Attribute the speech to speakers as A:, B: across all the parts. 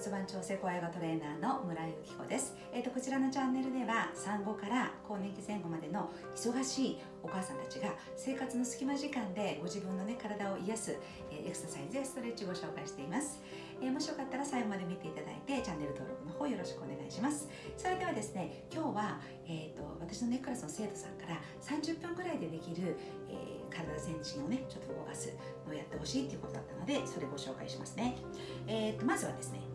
A: 骨盤調整小ヨガトレーナーの村井由紀子です、えーと、こちらのチャンネルでは産後から更年期前後までの忙しいお母さんたちが生活の隙間時間でご自分の、ね、体を癒す、え、エクササイズやストレッチをご紹介しています、えー、もしよかったら最後まで見ていただいてチャンネル登録の方よろしくお願いします。それではですね今日は、えーと、私のネックラスの生徒さんから30分ぐらいでできる、えー、体全身をねちょっと動かすのをやってほしいっていうことだったのでそれご紹介しますね、えーとまずはですね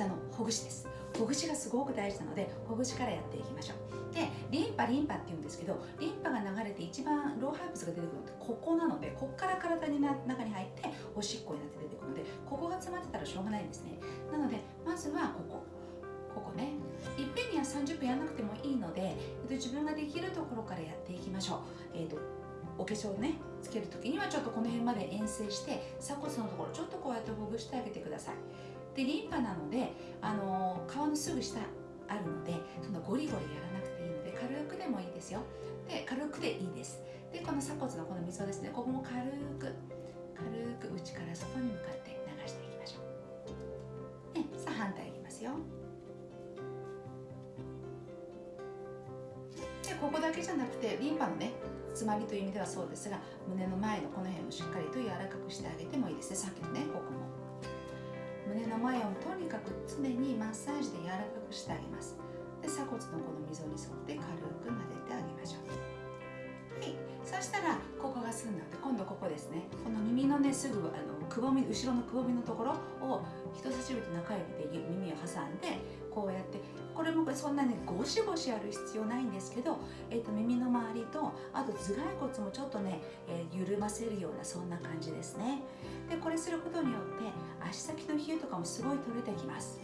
A: 体のほぐしです。ほぐしがすごく大事なのでほぐしからやっていきましょう。でリンパリンパって言うんですけどリンパが流れて一番老廃物が出てくるのってここなのでここから体にな中に入っておしっこになって出てくるのでここが詰まってたらしょうがないんですね。なのでまずはここ。ここね。いっぺんには30分やらなくてもいいので自分ができるところからやっていきましょう、えーと、お化粧ねつける時にはちょっとこの辺まで遠征して鎖骨のところちょっとこうやってほぐしてあげてください。でリンパなので、あの皮のすぐ下あるのでそのゴリゴリやらなくていいので軽くでもいいですよ。で軽くでいいです。でこの鎖骨のこの溝ですね。ここも軽く軽く内から外に向かって流していきましょう、ね、さあ反対いきますよ。でここだけじゃなくてリンパのね詰まりという意味ではそうですが胸の前のこの辺もしっかりと柔らかくしてあげてもいいですね。さっきのねここも。胸の前をとにかく常にマッサージで柔らかくしてあげます。で鎖骨のこの溝に沿って軽く撫でてあげましょう。はい。そしたらここが済んだので今度ここですね。この耳のねすぐあのくぼみ後ろのくぼみのところを人差し指と中指で耳を挟んでこうやってこれもそんなにゴシゴシやる必要ないんですけど、えーと、耳の周りとあと頭蓋骨もちょっとね、えー、緩ませるようなそんな感じですね。でこれすることによって足先の冷えとかもすごい取れてきます。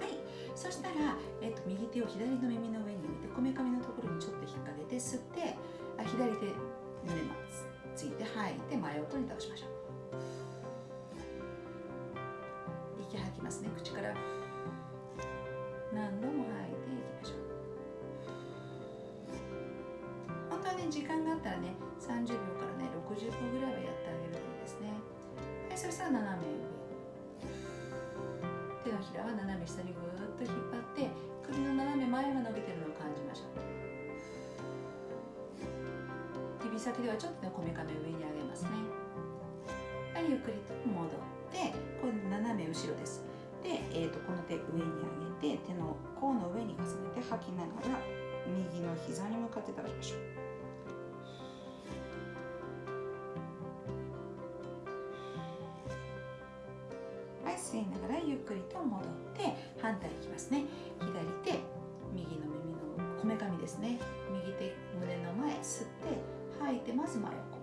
A: はい。そしたら、えーと、右手を左の耳の上に置いてこめかみのところにちょっと引っ掛けて吸ってあ左手胸まついて吐いて真横に倒しましょう。息吐きますね。口から。何度も吐いていきましょう。本当はね時間があったらね30秒からね60分ぐらいはやってあそしたら斜め。上手のひらは斜め下にぐーっと引っ張って首の斜め前が伸びてるのを感じましょう。指先ではちょっとねこめかみ上に上げますね。はいゆっくりと戻って今度斜め後ろです。で、えーと、この手上に上げて手の甲の上に重ねて吐きながら右の膝に向かって倒しましょう。ながらゆっくりと戻って反対いきますね。左手、右の耳のこめかみですね。右手胸の前吸って吐いてまず真横。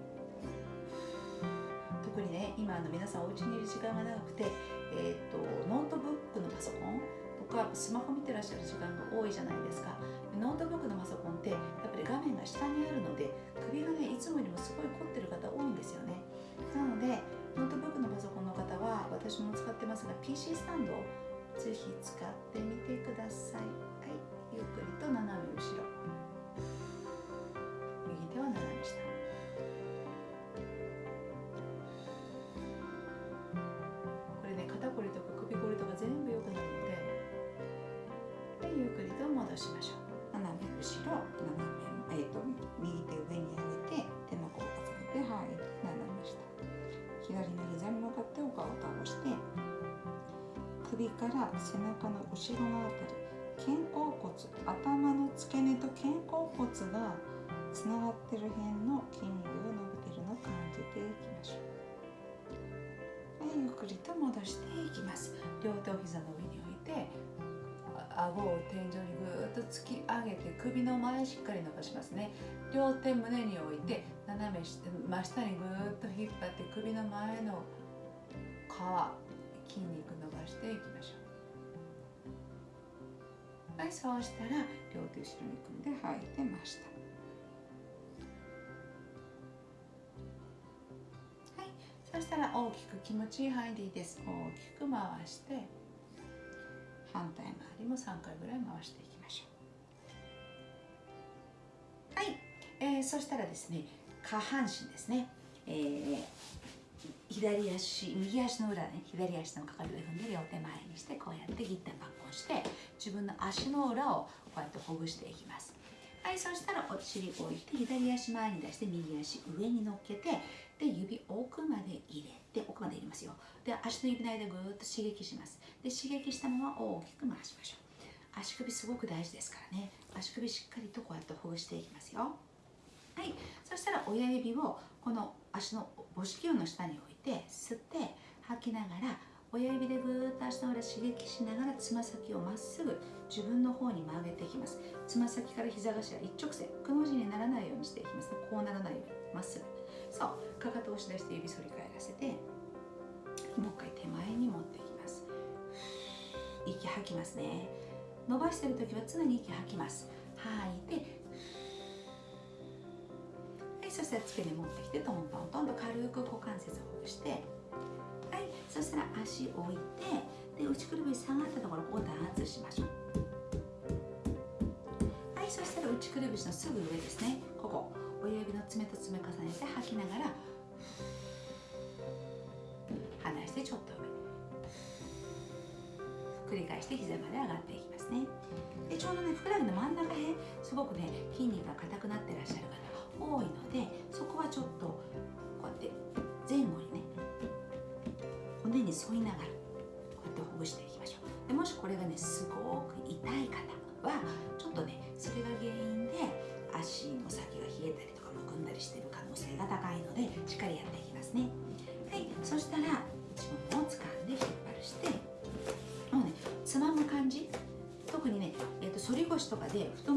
A: 特にね今の皆さんお家にいる時間が長くて、えーと、ノートブックのパソコンとかスマホ見てらっしゃる時間が多いじゃないですかノートブックのパソコンってやっぱり画面が下にあるので首がねいつもよりもすごい凝ってる方多いんですよねなのでノートブックのパソコンの方は私も使ってますが PC スタンドをぜひ使ってみてください。はい。ゆっくりと斜め後ろ。背中の後ろのあたり肩甲骨頭の付け根と肩甲骨がつながってる辺の筋肉が伸びてるのを感じていきましょうはいゆっくりと戻していきます両手を膝の上に置いて顎を天井にぐーっと突き上げて首の前しっかり伸ばしますね両手胸に置いて斜め真下にぐーっと引っ張って首の前の皮筋肉伸ばしていきましょうはいそうしたら両手後ろに組んで吐いてました。はいそしたら大きく気持ちいい範囲でいいです。大きく回して反対回りも3回ぐらい回していきましょう。はい、えー、そしたらですね下半身ですね、えー、左足右足の裏ね左足のかかとで踏んで両手前にしてこうやってギッタンバッコンして自分の足の裏をこうやってほぐしていきます。はいそしたらお尻置いて左足前に出して右足上に乗っけてで指奥まで入れて奥まで入れますよ。で足の指の間ぐーっと刺激します。で刺激したまま大きく回しましょう。足首すごく大事ですからね。足首しっかりとこうやってほぐしていきますよ。はいそしたら親指をこの足の母子球の下に置いて吸って吐きながら親指でぐーっと足の裏刺激しながらつま先をまっすぐ自分の方に曲げていきます。つま先から膝頭一直線くの字にならないようにしていきます。こうならないようにまっすぐ。そう。かかとを押し出して指反り返らせてもう一回手前に持っていきます。息吐きますね。伸ばしてる時は常に息吐きます。吐いてそしたら付け根持ってきてトントントンと軽く股関節をほぐしてはいそしたら足を置いてで内くるぶし下がったところをダーツしましょうはいそしたら内くるぶしのすぐ上ですねここ親指の爪と爪重ねて吐きながら離してちょっと上繰り返して膝まで上がっていきますねでちょうどねふくらはぎの真ん中辺すごくね筋肉が硬くなってらっしゃる方多いのでそこはちょっとこうやって前後にね骨に沿いながらこうやってほぐしていきましょう。でもしこれがねすごく痛い方はちょっとねそれが原因で足の先が冷えたりとかむくんだりしてる可能性が高いのでしっかりやっていきますね。はいそしたら自分を掴んで引っ張るしてもうねつまむ感じ？特にね、えーと、反り腰とかで太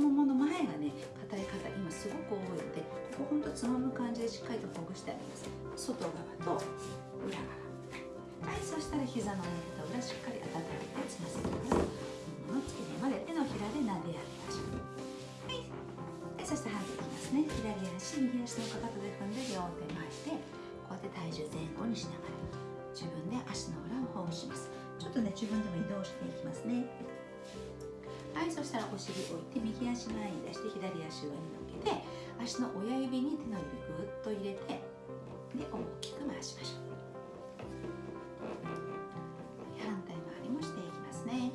A: して反対いきますね左足右足のかかとで踏んで両手前でこうやって体重前後にしながら自分で足の裏をほぐします。ちょっとね自分でも移動していきますね。はいそしたらお尻置いて右足前に出して左足上に乗っけて足の親指に手の指ぐっと入れてで大きく回しましょう。反対回りもしていきますね。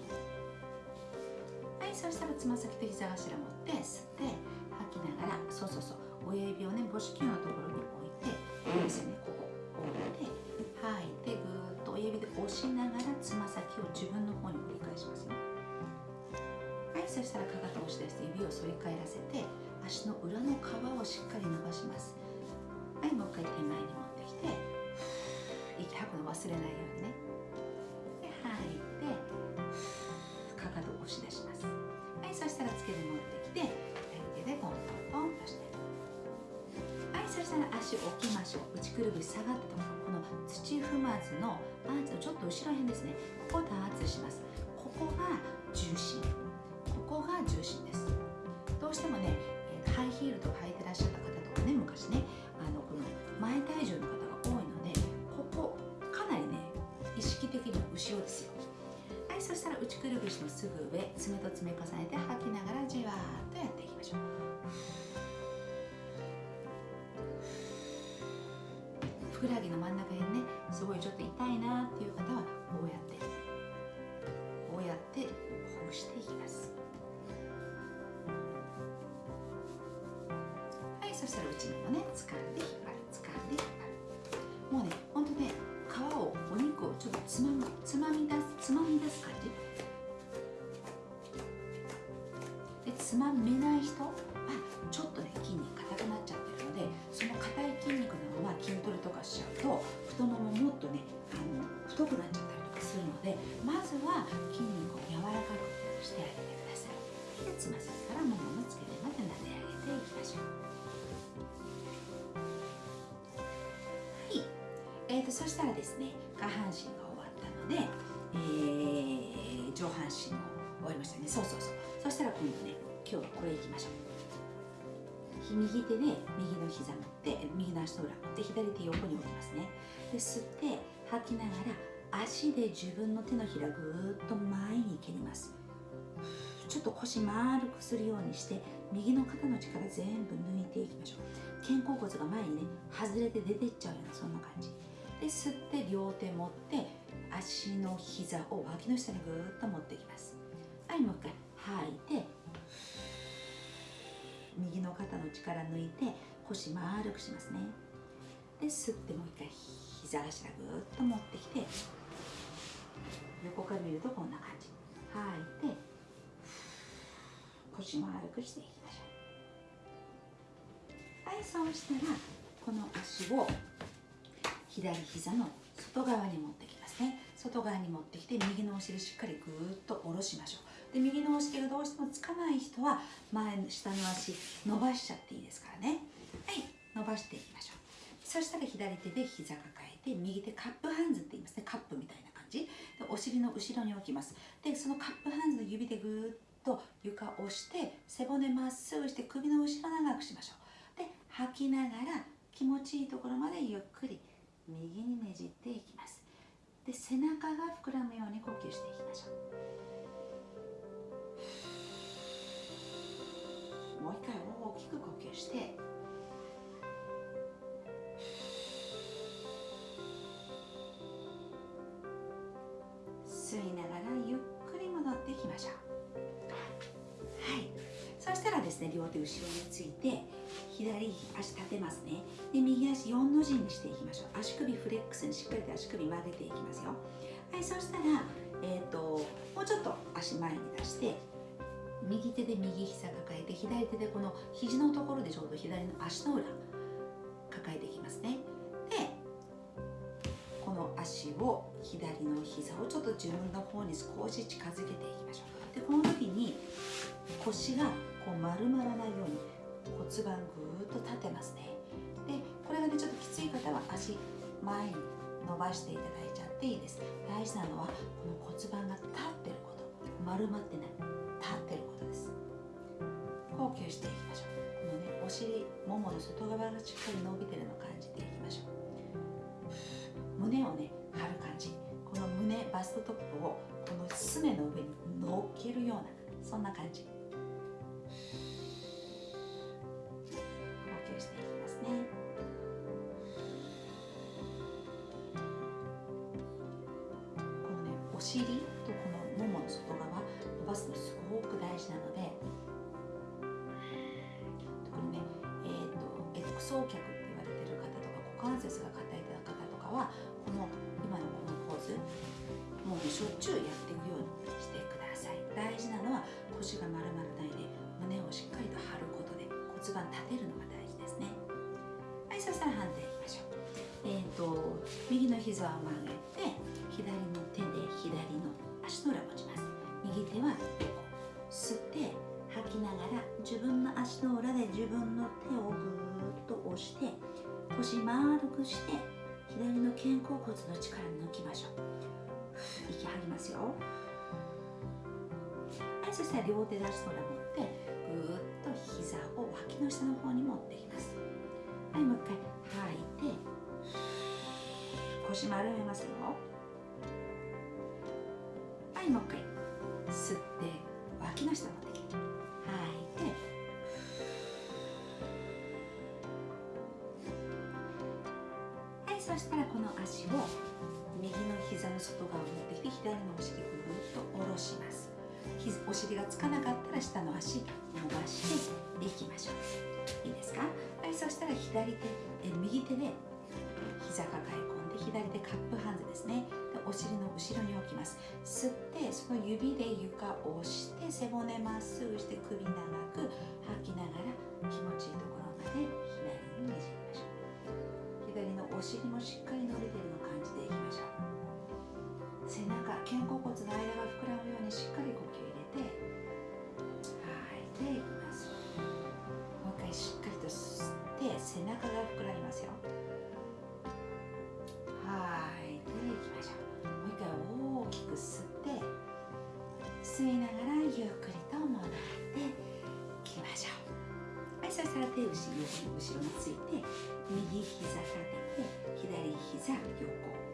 A: はいそしたらつま先と膝頭持って吸って吐きながらそうそうそう。親指をね母子球のところに置いてですね。ここ置いて吐い。てぐーっと親指で押しながらつま先を自分の方に繰り返しますよ。はいそしたらかかとを押し出して指を反り返らせて足の裏の皮をしっかり伸ばします。はいもう一回手前に持ってきて息吐くの忘れないようにねくるぶし下がったところこの土踏まずのパンツのちょっと後ろ辺ですね。ここを打圧します。ここが重心。ここが重心です。どうしてもねハイヒールとか履いてらっしゃった方とかね昔ねあのこの前体重の方が多いのでここかなりね意識的には後ろですよ。はいそしたら内くるぶしのすぐ上爪と爪重ねて吐きながらじふくらはぎの真ん中辺ねすごいちょっと痛いなっていう方はこうやってこうやってほぐしていきます。はいそしたら内ももね掴んで引っ張る掴んで引っ張る。もうねほんとね皮をお肉をちょっとつまむつまみ出すつまみ出す感じ。でつまめない人つま先からももの付け根まで撫で上げていきましょうはいえーと、そしたらですね下半身が終わったので、えー、上半身も終わりましたね。そうそうそう。そしたら今度ね今日はこれいきましょう。右手で右の膝持って右の足の裏持って左手横に置きますね。で吸って吐きながら足で自分の手のひらぐーっと前に蹴ります。ちょっと腰丸くするようにして右の肩の力全部抜いていきましょう。肩甲骨が前にね外れて出てっちゃうようなそんな感じ。で吸って両手持って足の膝を脇の下にぐーっと持っていきます。はいもう一回。吐いて右の肩の力抜いて腰丸くしますね。で吸ってもう一回膝頭ぐーっと持ってきて横から見るとこんな感じ。吐いて腰丸くしていきましょう。はいそう。したらこの足を左膝の外側に持ってきますね外側に持ってきて右のお尻しっかりぐーっと下ろしましょう。で右のお尻がどうしてもつかない人は前の下の足伸ばしちゃっていいですからね。はい伸ばしていきましょう。そしたら左手で膝抱えて右手カップハンズって言いますね。カップみたいな感じ。でお尻の後ろに置きます。でそのカップハンズの指でぐーっと床を押して背骨まっすぐして首の後ろ長くしましょう。で吐きながら気持ちいいところまでゆっくり右にねじっていきます。で背中が膨らむように呼吸していきましょう。もう一回大きく呼吸して。両手後ろについて左足立てますね。で右足4の字にしていきましょう。足首フレックスにしっかりと足首曲げていきますよ。はいそしたらえ、ー、ともうちょっと足前に出して右手で右膝抱えて左手でこの肘のところでちょうど左の足の裏抱えていきますね。でこの足を左の膝をちょっと自分の方に少し近づけていきましょう。でこの時に腰がこう丸まらないように骨盤ぐーっと立てますね。でこれがねちょっときつい方は足前に伸ばしていただいちゃっていいです。大事なのはこの骨盤が立ってること。丸まってない。立ってることです。呼吸していきましょう。このねお尻ももの外側がしっかり伸びてるのを感じていきましょう。胸をね張る感じ。この胸バストトップをこのすねの上に乗っけるようなそんな感じ。尻とこのももの外側伸ばすのすごく大事なので特にね、えーと、X 走脚って言われてる方とか股関節が硬い方とかはこの今のこのポーズもうしょっちゅうやっていくようにしてください。大事なのは腰が丸まらないで胸をしっかりと張ることで骨盤立てるのが大事ですね。はいそしたら反対いきましょう。えっ、ー、と右の膝を曲げて左の左の足の裏持ちます。右手は吸って吐きながら自分の足の裏で自分の手をぐーっと押して腰丸くして左の肩甲骨の力抜きましょう。息吐きますよ。はいそしたら両手で足の裏持ってぐーっと膝を脇の下の方に持ってきます。はいもう一回吐いて腰丸めますよ。いもう一回吸って脇の下持ってきて。吐い。てはいそしたらこの足を右の膝の外側を持ってきて左のお尻ぐーっと下ろします。お尻がつかなかったら下の足伸ばしていきましょう。いいですか？はいそしたら左手え右手で膝抱え込で左手カップハンズですね。でお尻の後ろに置きます。吸ってその指で床を押して背骨まっすぐして首長く吐きながら気持ちいいところまで左にねじりましょう。左のお尻もしっかり伸びてるの感じていきましょう。背中肩甲骨の間が膨らむようにしっかり呼吸。吸い。ながらゆっくりと戻ってきましょうはい。そしたら手後ろ後ろについ。て右膝立てて左膝横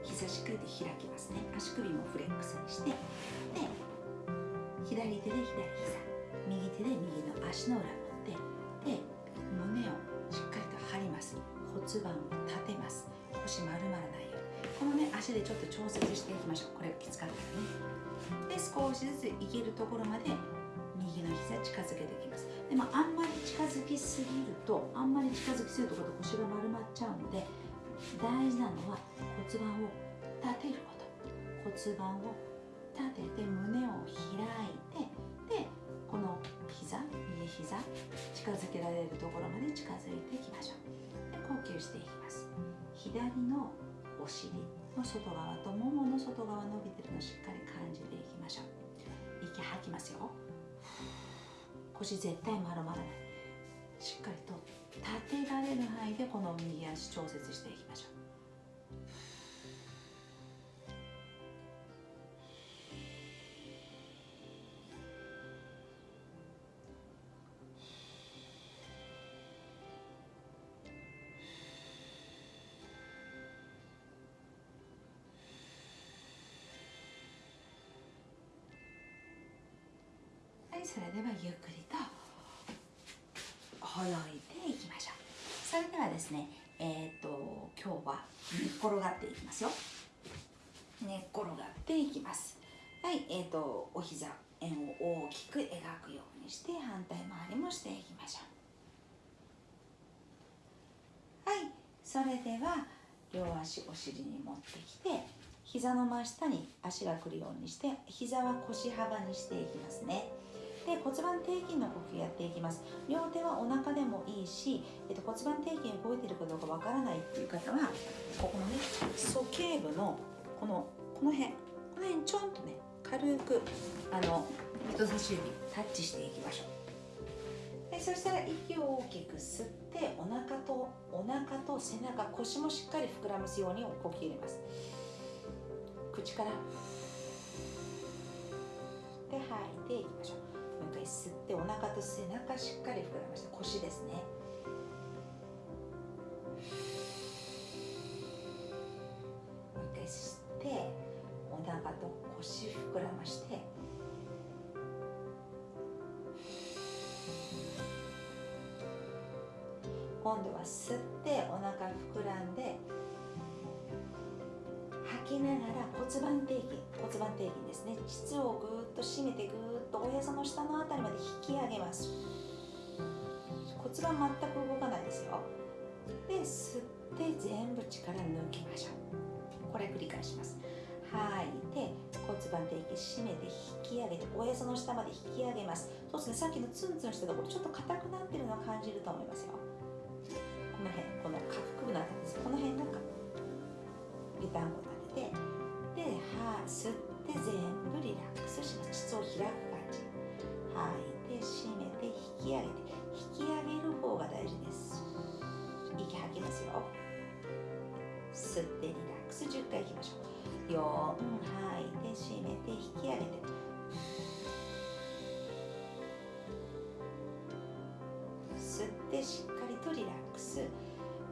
A: 膝しっかりと開きますね足首もフレックスにしてで左手で左膝右手で右の足の裏持ってで胸をしっかりと張ります骨盤を足でちょっと調節していきましょう。これがきつかったらね。で少しずついけるところまで右の膝近づけていきます。でもあんまり近づきすぎるとあんまり近づきすぎると腰が丸まっちゃうので大事なのは骨盤を立てること。骨盤を立てて胸を開いてでこの膝右膝近づけられるところまで近づいていきましょう。で呼吸していきます。左のお尻。の外側とももの外側伸びてるのをしっかり感じていきましょう。息吐きますよ。腰絶対丸まらない。しっかりと立てられる範囲でこの右足調節していきましょう。ではゆっくりとほどいていきましょう。それではですねえっ、ー、と今日は寝っ転がっていきますよ。寝っ転がっていきます。はいえっ、ー、とお膝円を大きく描くようにして反対回りもしていきましょう。はいそれでは両足お尻に持ってきて膝の真下に足が来るようにして膝は腰幅にしていきますね。で骨盤底筋の呼吸やっていきます。両手はお腹でもいいし、えっと、骨盤底筋動いてるかどうかわからないっていう方はここのね鼠径部のこのこの辺この辺ちょんとね軽くあの人差し指タッチしていきましょう。でそしたら息を大きく吸ってお腹とお腹と背中腰もしっかり膨らますように呼吸入れます。口から。で吐いていきましょう。もう一回吸ってお腹と背中しっかり膨らまして腰ですね。もう一回吸ってお腹と腰膨らまして。今度は吸ってお腹膨らんで吐きながら骨盤底筋骨盤底筋ですね。膣をぐーっと締めてぐーっおへその下の辺りまで引き上げます。骨盤全く動かないですよ。で吸って全部力抜きましょう。これ繰り返します。吐い。て骨盤底筋締めて引き上げておへその下まで引き上げます。そうですね。さっきのツンツンしたところちょっと硬くなってるのを感じると思いますよ。この辺この下腹部のあたりです。この辺なんか湯たんこ立ててでは吸って全部リラックスします。膣を開く。吐い。て締めて引き上げて引き上げる方が大事です。息吐きますよ。吸ってリラックス。10回いきましょう。4吐い。て締めて引き上げて。吸ってしっかりとリラックス。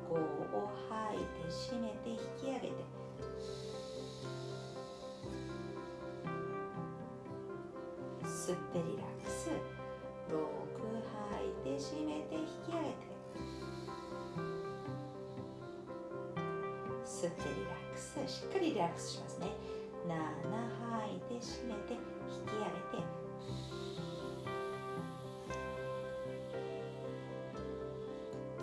A: 5を吐い。て締めて引き上げて。吸ってリラックス。6吐いて締めて引き上げて。吸ってリラックス。しっかりリラックスしますね。7吐いて締めて引き上げて。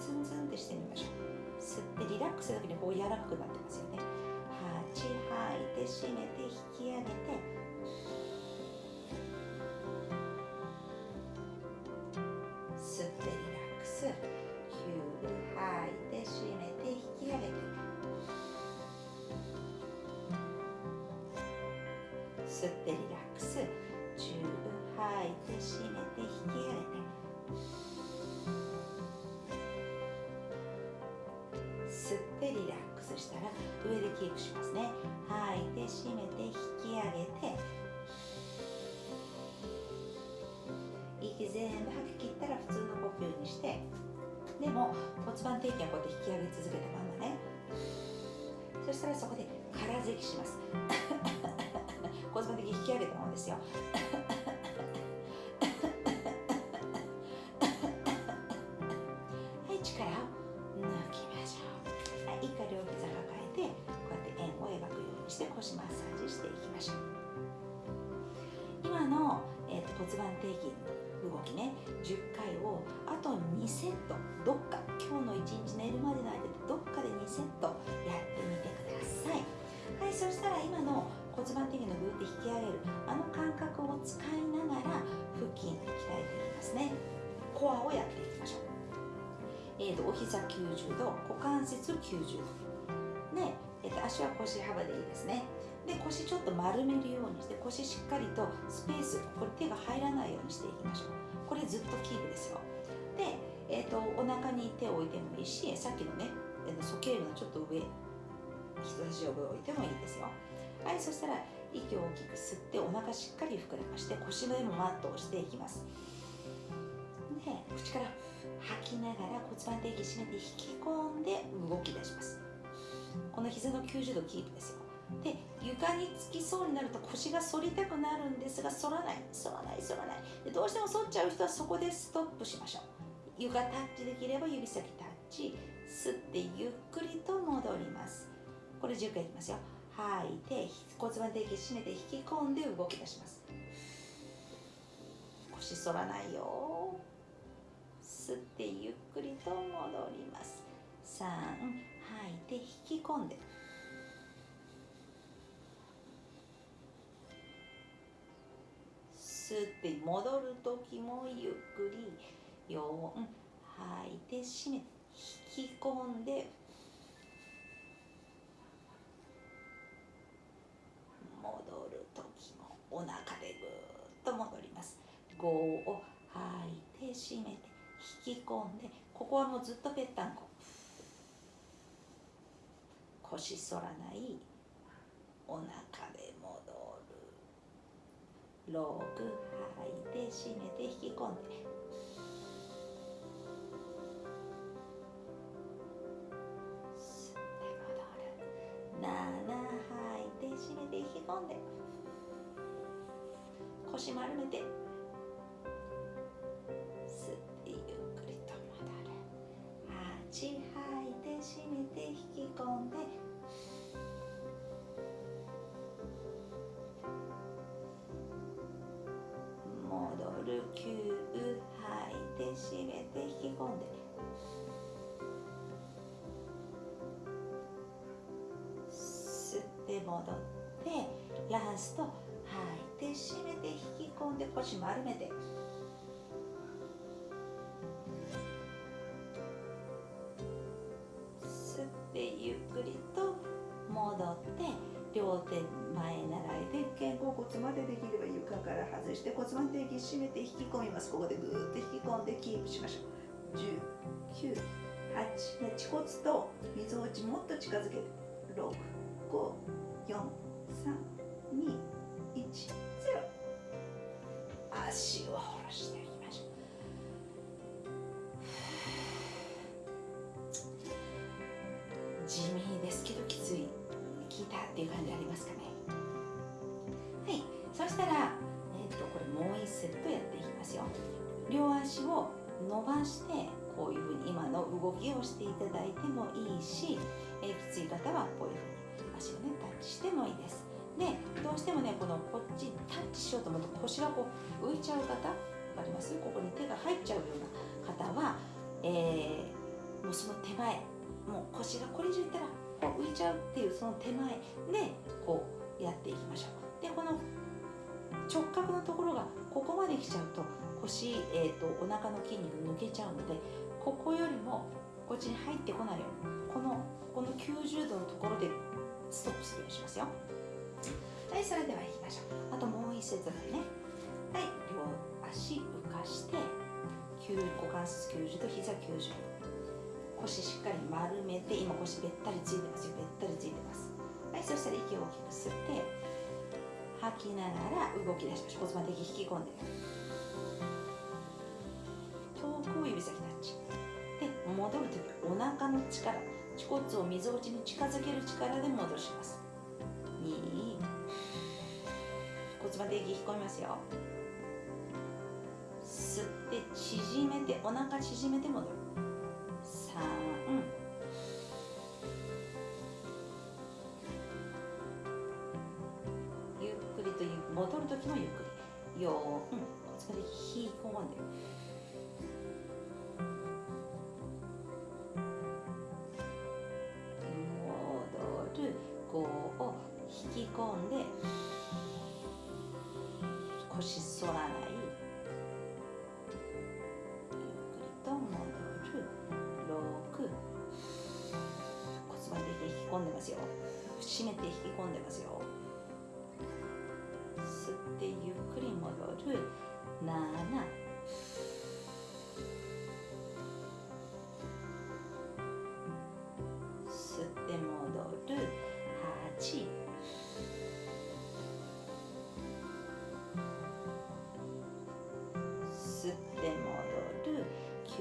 A: ツンツンってしてみましょう。吸ってリラックスだけでこう柔らかくなってますよね。8吐いて締めて引き上げて。吸ってリラックス。チューブ吐いて締めて引き上げて吸ってリラックスしたら上でキープしますね。吐いて締めて引き上げて。そしたらそこで空咳します。骨盤的に引き上げたものですよ。はい力を抜きましょう。はい一回両膝抱えてこうやって円を描くようにして腰マッサージしていきましょう。今の、えーと、骨盤底筋動きね。10回をあと2セット。どっか今日の1日寝るまでの間でどっかで2セット。骨盤底筋のグーって引き上げる。あの感覚を使いながら腹筋鍛えていきますね。コアをやっていきましょう。えーと、お膝90度股関節90度。で、えーと、足は腰幅でいいですね。で腰ちょっと丸めるようにして腰しっかりとスペースこれ手が入らないようにしていきましょう。これずっとキープですよ。で、えーと、お腹に手を置いてもいいしさっきのね鼠径部のちょっと上人差し指を置いてもいいですよ。はいそしたら息を大きく吸ってお腹しっかり膨らまして腰の上もマットをしていきます。で口から吐きながら骨盤底筋締めて引き込んで動き出します。この膝の90度キープですよ。で床につきそうになると腰が反りたくなるんですが反らない。反らない反らない。でどうしても反っちゃう人はそこでストップしましょう。床タッチできれば指先タッチ。吸ってゆっくりと戻ります。これ10回いきますよ。吐いて骨盤底筋締めて引き込んで動き出します。腰反らないよ。吸ってゆっくりと戻ります。3吐いて引き込んで。吸って戻る時もゆっくり。4吐いて締めて引き込んで。ます5を吐いて締めて引き込んでここはもうずっとぺったんこ。腰反らないお腹で戻る。6吐いて締めて引き込んで。吸って戻る。7吐いて締めて引き込んで。腰丸めて。吐いて締めて引き込んで。戻る吸吐いて締めて引き込んで。吸って戻ってラスト吐いて締めて引き込んで腰丸めて。3点息締めて引き込みます。ここでぐーっと引き込んでキープしましょう。10 9 8ね恥骨とみぞおちもっと近づけて6 5 4 3 2 1 0足を下ろして。動きをしていただいてもいいし、えー、きつい方はこういうふうに足をねタッチしてもいいです。でどうしてもねこのこっちタッチしようと思うと腰がこう浮いちゃう方分かります？ここに手が入っちゃうような方は、えー、もうその手前もう腰がこれ以上いったらこう浮いちゃうっていうその手前でこうやっていきましょう。でこの直角のところがここまで来ちゃうと腰、えーと、お腹の筋肉抜けちゃうのでここよりもこっちに入ってこないようにこのこの90度のところでストップするようにしますよ。はいそれではいきましょう。あともう一節だね。はい両足浮かして股関節90度膝90度。腰しっかり丸めて今腰べったりついてますよ。べったりついてます。はいそしたら息を大きく吸って吐きながら動き出しましょう。骨盤的引き込んで。遠くを指先タッチ。戻るときお腹の力恥骨をみぞおちに近づける力で戻します。2骨盤的引き込みますよ。吸って縮めてお腹縮めて戻る。3戻る時もゆっくり。4、うん、骨盤で引き込んで。る5を引き込んで腰反らないゆっくりと戻る6骨盤で引き込んでますよ締めて引き込んでますよ吸ってゆっくり戻る7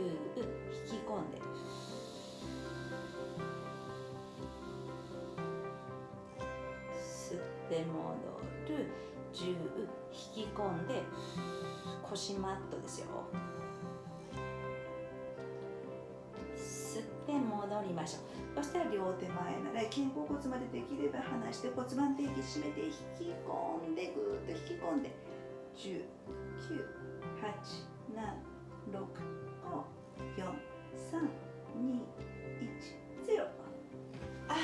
A: る9引き込んで。吸って戻る。10引き込んで。腰マットですよ。吸って戻りましょう。そしたら両手前なら肩甲骨までできれば離して骨盤底筋締めて引き込んでぐーっと引き込んで。10 9 8 7 6 5 4 3 2 1あー。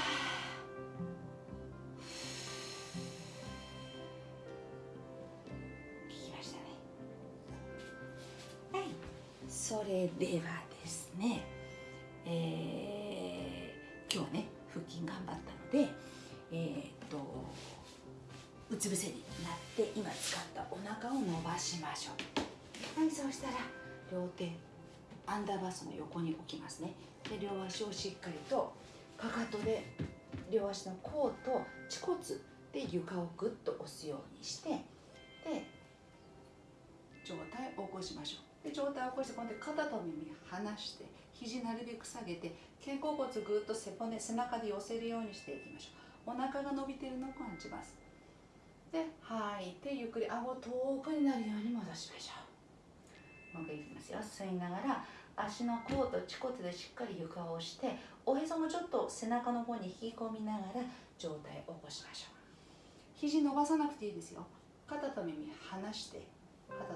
A: 聞きましたね。はい。それではですねえー今日ね腹筋頑張ったのでえーっとうつ伏せになって今使ったお腹を伸ばしましょう。はいそうしたら両手アンダーバスの横に置きますね。で両足をしっかりとかかとで両足の甲と恥骨で床をぐっと押すようにしてで上体を起こしましょう。で上体を起こして今度肩と耳離して肘なるべく下げて肩甲骨ぐっと背骨背中で寄せるようにしていきましょう。お腹が伸びてるのを感じます。で吐いてゆっくり顎遠くになるように戻しましょう。もう一回いきますよ。吸いながら足の甲と恥骨でしっかり床を押しておへそもちょっと背中の方に引き込みながら上体を起こしましょう。肘伸ばさなくていいですよ。肩と耳離して肩と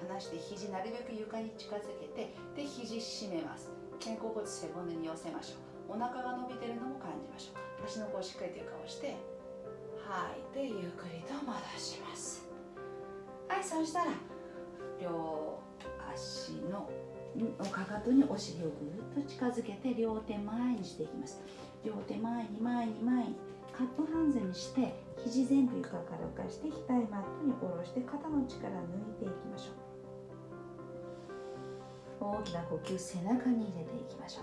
A: 耳離して肘なるべく床に近づけてで肘締めます。肩甲骨背骨に寄せましょう。お腹が伸びてるのも感じましょう。足の甲をしっかりと床をして吐いてゆっくりと戻します。はいそしたら両足のかかとにお尻をぐっと近づけて両手前にしていきます。両手前に前に前にカップハンズにして肘全部床から浮かして額マットに下ろして肩の力抜いていきましょう。大きな呼吸背中に入れていきましょ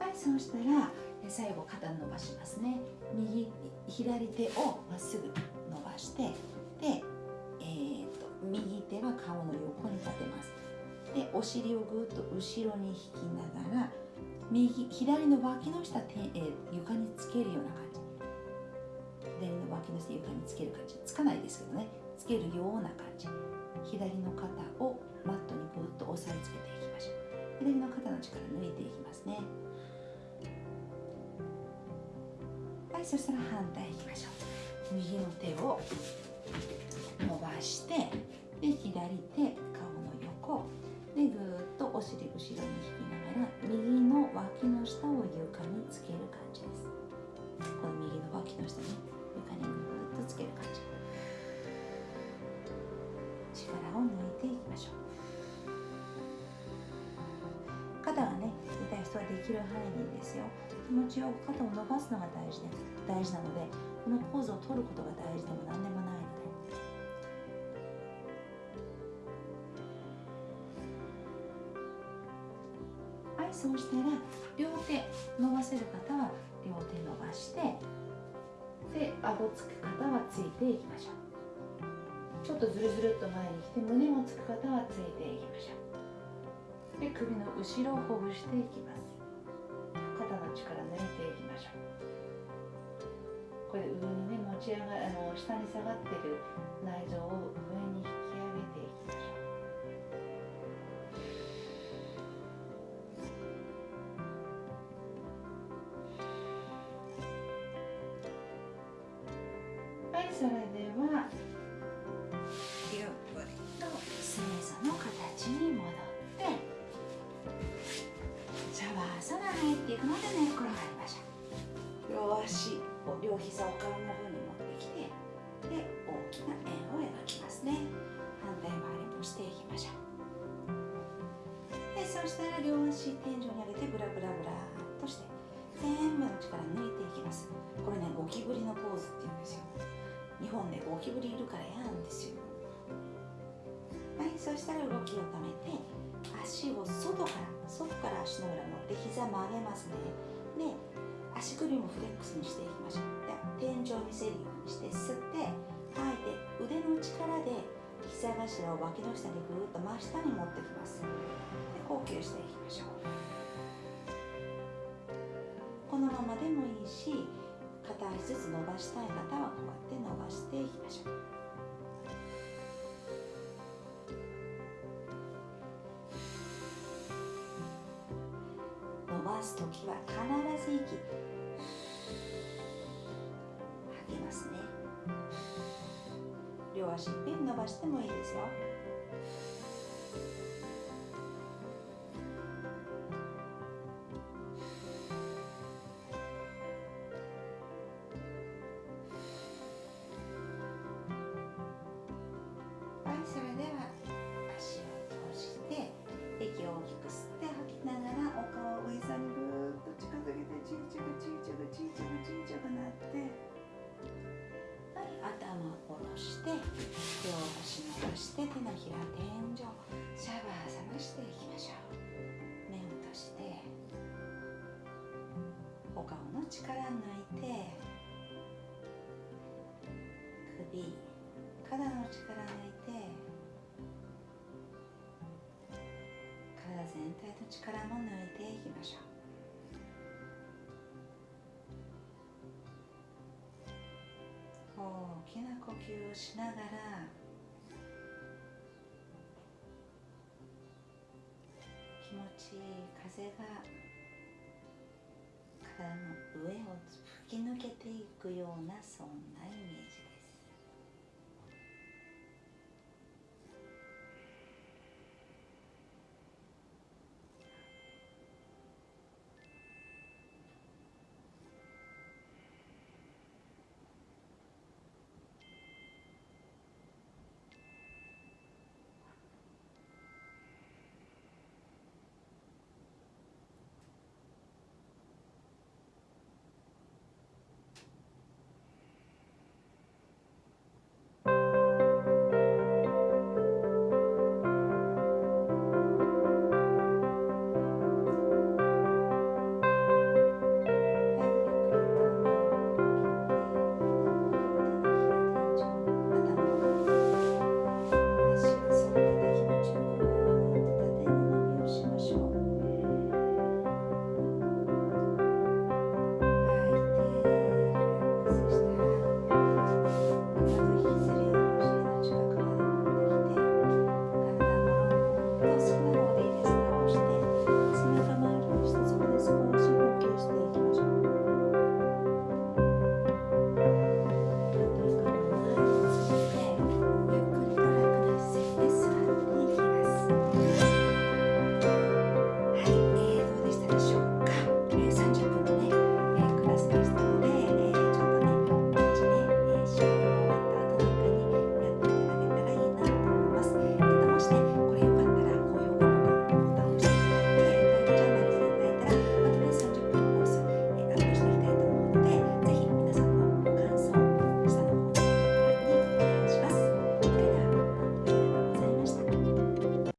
A: う。はいそうしたら最後肩伸ばしますね。右左手をまっすぐ伸ばして、手は顔の横に立てます。でお尻をぐっと後ろに引きながら右左の脇の下て、え、床につけるような感じ。左の脇の下床につける感じ。つかないですけどね。つけるような感じ。左の肩をマットにぐっと押さえつけていきましょう。左の肩の力抜いていきますね。はいそしたら反対いきましょう。右の手を伸ばしてで左手顔の横。でぐーっとお尻後ろに引きながら右の脇の下を床につける感じです。この右の脇の下ね。床にぐーっとつける感じ。力を抜いていきましょう。肩がね痛い人はできる範囲でいいですよ。気持ちよく肩を伸ばすのが大事です。大事なのでこのポーズを取ることが大事でも何でもない。そうしたら両手伸ばせる方は両手伸ばしてで顎つく方はついていきましょう。ちょっとずるずるっと前に来て胸もつく方はついていきましょう。で首の後ろをほぐしていきます。肩の力抜いていきましょう。これ上にね持ち上があの下に下がってる内臓を上に引きそれではゆっくりと正座の形に戻ってシャワーサナ入っていくので寝、ね、転がりましょう。両足を両膝を顔の方に持ってきてで大きな円を描きますね。反対回りもしていきましょう。でそしたら両足天井に上げてブラブラブラっとして全部の力抜いていきます。これねゴキブリのポ本でゴキブリいるから嫌なんですよ。はいそしたら動きを止めて足を外から外から足の裏持って膝曲げますね。で足首もフレックスにしていきましょう。で天井見せるようにして吸って吐いて腕の力で膝頭を脇の下にぐーっと真下に持ってきます。で呼吸していきましょう。このままでもいいし片足ずつ伸ばしたい方はこうやって伸ばしていきましょう。伸ばす時は必ず息。吐きますね。両足いっぺん伸ばしてもいいですよ。体の力も抜いていきましょう。大きな呼吸をしながら気持ちいい風が体の上を吹き抜けていくようなそんなイメージ。